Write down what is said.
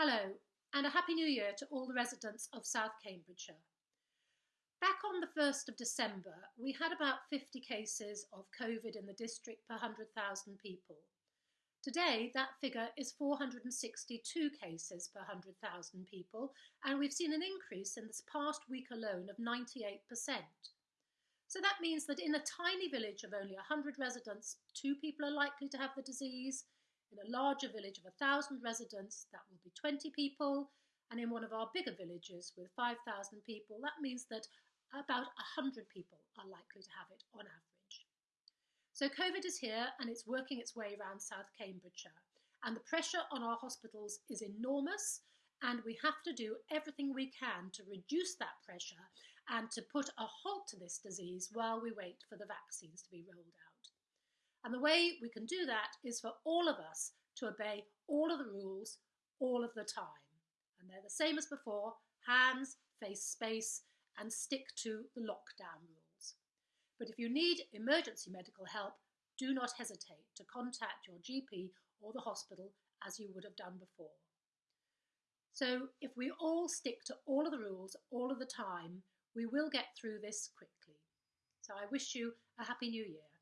Hello, and a Happy New Year to all the residents of South Cambridgeshire. Back on the 1st of December, we had about 50 cases of COVID in the district per 100,000 people. Today, that figure is 462 cases per 100,000 people, and we've seen an increase in this past week alone of 98%. So that means that in a tiny village of only 100 residents, two people are likely to have the disease. In a larger village of 1,000 residents, that will be 20 people. And in one of our bigger villages with 5,000 people, that means that about 100 people are likely to have it on average. So COVID is here and it's working its way around South Cambridgeshire. And the pressure on our hospitals is enormous and we have to do everything we can to reduce that pressure and to put a halt to this disease while we wait for the vaccines to be rolled out. And the way we can do that is for all of us to obey all of the rules all of the time. And they're the same as before hands, face space, and stick to the lockdown rules. But if you need emergency medical help, do not hesitate to contact your GP or the hospital as you would have done before. So if we all stick to all of the rules all of the time, we will get through this quickly. So I wish you a Happy New Year.